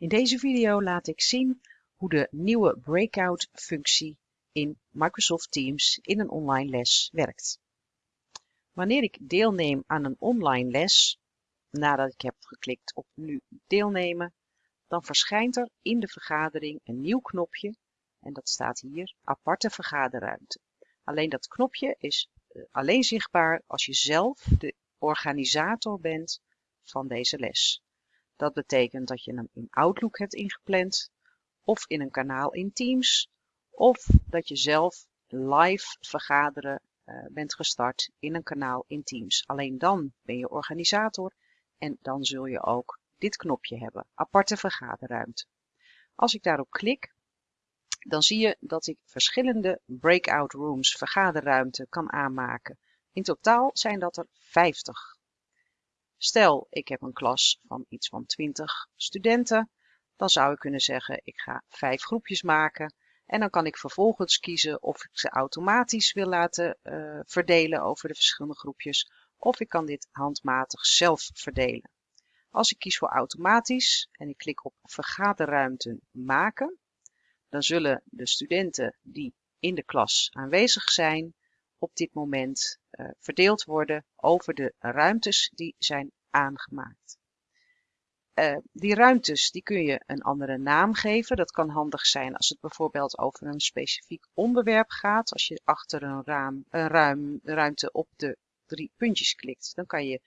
In deze video laat ik zien hoe de nieuwe breakout functie in Microsoft Teams in een online les werkt. Wanneer ik deelneem aan een online les, nadat ik heb geklikt op nu deelnemen, dan verschijnt er in de vergadering een nieuw knopje en dat staat hier aparte vergaderruimte. Alleen dat knopje is eh, alleen zichtbaar als je zelf de organisator bent van deze les. Dat betekent dat je hem in Outlook hebt ingepland of in een kanaal in Teams of dat je zelf live vergaderen uh, bent gestart in een kanaal in Teams. Alleen dan ben je organisator en dan zul je ook dit knopje hebben, aparte vergaderruimte. Als ik daarop klik, dan zie je dat ik verschillende breakout rooms vergaderruimte kan aanmaken. In totaal zijn dat er 50. Stel, ik heb een klas van iets van 20 studenten, dan zou ik kunnen zeggen, ik ga vijf groepjes maken. En dan kan ik vervolgens kiezen of ik ze automatisch wil laten uh, verdelen over de verschillende groepjes. Of ik kan dit handmatig zelf verdelen. Als ik kies voor automatisch en ik klik op vergaderruimten maken, dan zullen de studenten die in de klas aanwezig zijn op dit moment uh, verdeeld worden over de ruimtes die zijn aangemaakt. Uh, die ruimtes die kun je een andere naam geven. Dat kan handig zijn als het bijvoorbeeld over een specifiek onderwerp gaat. Als je achter een, raam, een ruim, ruimte op de drie puntjes klikt, dan kan je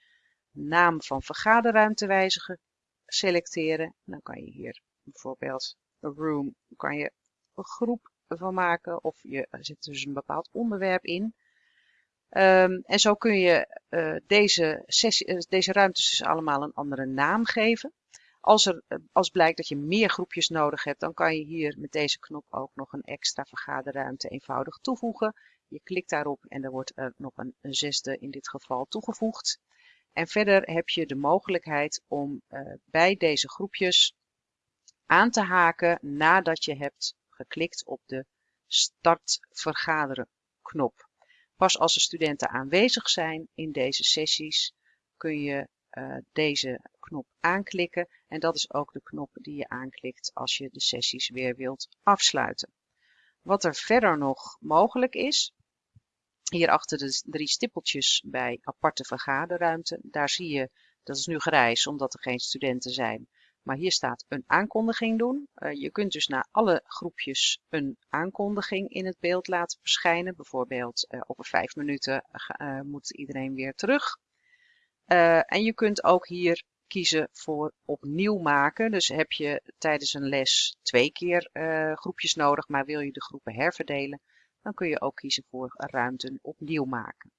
naam van vergaderruimte wijzigen, selecteren. Dan kan je hier bijvoorbeeld een room, kan je een groep van maken of je zet dus een bepaald onderwerp in. Um, en zo kun je uh, deze, sessie, uh, deze ruimtes dus allemaal een andere naam geven. Als, er, uh, als blijkt dat je meer groepjes nodig hebt, dan kan je hier met deze knop ook nog een extra vergaderruimte eenvoudig toevoegen. Je klikt daarop en er wordt er nog een, een zesde in dit geval toegevoegd. En verder heb je de mogelijkheid om bij deze groepjes aan te haken nadat je hebt geklikt op de start vergaderen knop. Pas als de studenten aanwezig zijn in deze sessies kun je uh, deze knop aanklikken en dat is ook de knop die je aanklikt als je de sessies weer wilt afsluiten. Wat er verder nog mogelijk is, hier achter de drie stippeltjes bij aparte vergaderruimte, daar zie je, dat is nu grijs omdat er geen studenten zijn, maar hier staat een aankondiging doen. Uh, je kunt dus naar alle groepjes een aankondiging in het beeld laten verschijnen. Bijvoorbeeld uh, over vijf minuten uh, moet iedereen weer terug. en je kunt ook hier kiezen voor opnieuw maken. Dus heb je tijdens een les twee keer groepjes nodig, maar wil je de groepen herverdelen, dan kun je ook kiezen voor ruimten opnieuw maken.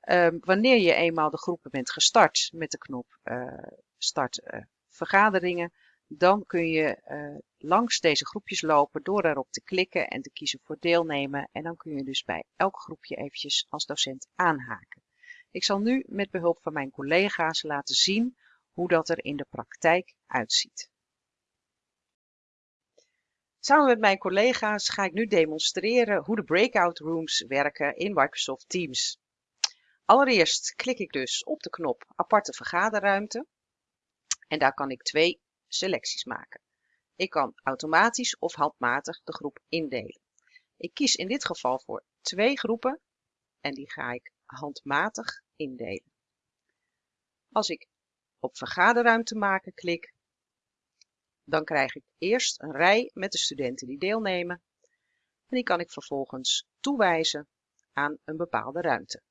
Ehm, wanneer je eenmaal de groepen bent gestart met de knop start vergaderingen, dan kun je uh, langs deze groepjes lopen door erop te klikken en te kiezen voor deelnemen. En dan kun je dus bij elk groepje eventjes als docent aanhaken. Ik zal nu met behulp van mijn collega's laten zien hoe dat er in de praktijk uitziet. Samen met mijn collega's ga ik nu demonstreren hoe de breakout rooms werken in Microsoft Teams. Allereerst klik ik dus op de knop aparte vergaderruimte. En daar kan ik twee selecties maken. Ik kan automatisch of handmatig de groep indelen. Ik kies in dit geval voor twee groepen en die ga ik handmatig indelen. Als ik op vergaderruimte maken klik, dan krijg ik eerst een rij met de studenten die deelnemen en die kan ik vervolgens toewijzen aan een bepaalde ruimte.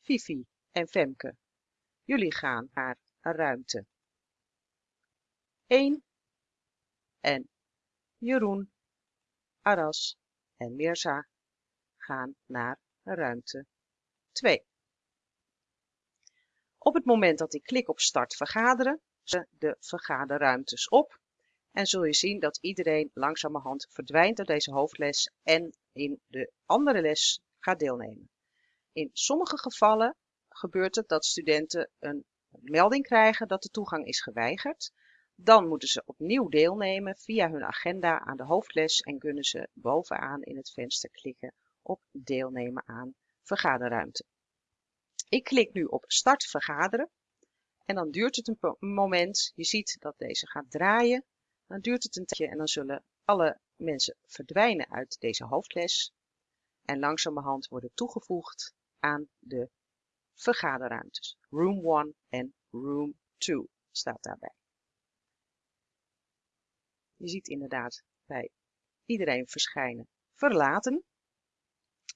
Fifi en Femke, jullie gaan naar ruimte 1 en Jeroen, Aras en Mirza gaan naar ruimte 2. Op het moment dat ik klik op start vergaderen, de vergaderruimtes op en zul je zien dat iedereen langzamerhand verdwijnt uit deze hoofdles en in de andere les gaat deelnemen. In sommige gevallen gebeurt het dat studenten een melding krijgen dat de toegang is geweigerd. Dan moeten ze opnieuw deelnemen via hun agenda aan de hoofdles en kunnen ze bovenaan in het venster klikken op deelnemen aan vergaderruimte. Ik klik nu op start vergaderen en dan duurt het een moment. Je ziet dat deze gaat draaien Dan duurt het een tijdje en dan zullen alle mensen verdwijnen uit deze hoofdles en langzamerhand worden toegevoegd aan de vergaderruimtes. Room 1 en Room 2 staat daarbij. Je ziet inderdaad bij iedereen verschijnen verlaten.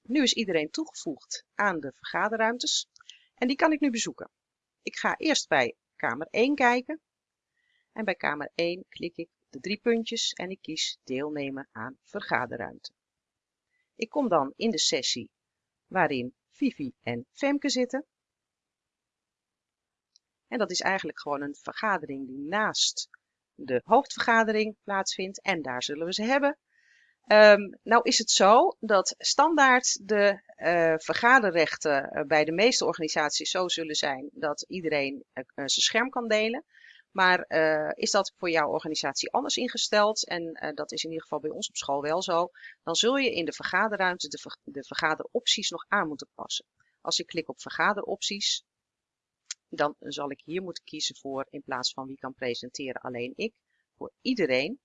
Nu is iedereen toegevoegd aan de vergaderruimtes en die kan ik nu bezoeken. Ik ga eerst bij kamer 1 kijken en bij kamer 1 klik ik de drie puntjes en ik kies deelnemen aan vergaderruimte. Ik kom dan in de sessie waarin Vivi en Femke zitten. En dat is eigenlijk gewoon een vergadering die naast de hoofdvergadering plaatsvindt en daar zullen we ze hebben. Um, nou is het zo dat standaard de uh, vergaderrechten uh, bij de meeste organisaties zo zullen zijn dat iedereen uh, zijn scherm kan delen. Maar is dat voor jouw organisatie anders ingesteld, en dat is in ieder geval bij ons op school wel zo, dan zul je in de vergaderruimte de, de vergaderopties nog aan moeten passen. Als ik klik op vergaderopties, dan zal ik hier moeten kiezen voor, in plaats van wie kan presenteren, alleen ik, voor iedereen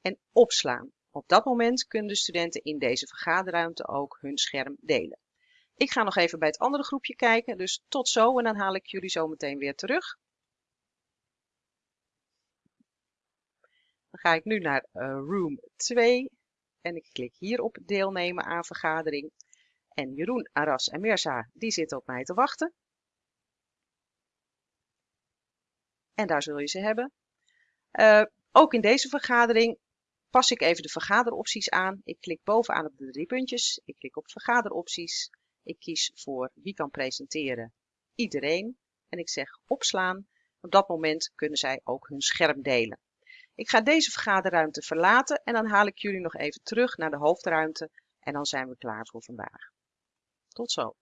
en opslaan. Op dat moment kunnen de studenten in deze vergaderruimte ook hun scherm delen. Ik ga nog even bij het andere groepje kijken, dus tot zo en dan haal ik jullie zo meteen weer terug. Dan ga ik nu naar uh, room 2 en ik klik hier op deelnemen aan vergadering. En Jeroen, Aras en Mirza, die zitten op mij te wachten. En daar zul je ze hebben. Uh, ook in deze vergadering pas ik even de vergaderopties aan. Ik klik bovenaan op de drie puntjes. Ik klik op vergaderopties. Ik kies voor wie kan presenteren. Iedereen. En ik zeg opslaan. Op dat moment kunnen zij ook hun scherm delen. Ik ga deze vergaderruimte verlaten en dan haal ik jullie nog even terug naar de hoofdruimte en dan zijn we klaar voor vandaag. Tot zo.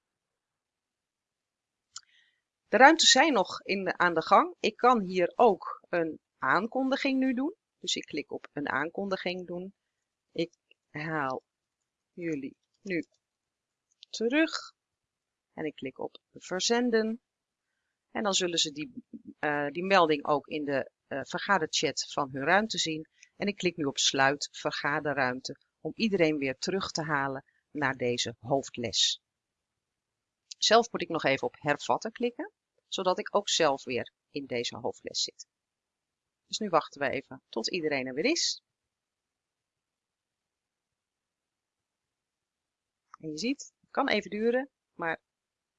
De ruimtes zijn nog in aan de gang. Ik kan hier ook een aankondiging nu doen. Dus ik klik op een aankondiging doen. Ik haal jullie nu terug. En ik klik op verzenden. En dan zullen ze die, uh, die melding ook in de uh, vergaderchat van hun ruimte zien. En ik klik nu op sluit vergaderruimte om iedereen weer terug te halen naar deze hoofdles. Zelf moet ik nog even op hervatten klikken, zodat ik ook zelf weer in deze hoofdles zit. Dus nu wachten we even tot iedereen er weer is. En je ziet, het kan even duren, maar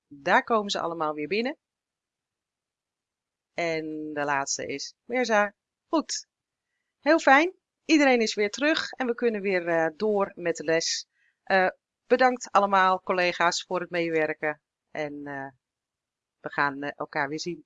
daar komen ze allemaal weer binnen. En de laatste is Mirza. Goed. Heel fijn. Iedereen is weer terug en we kunnen weer uh, door met de les. Uh, bedankt allemaal collega's voor het meewerken. En uh, we gaan elkaar weer zien.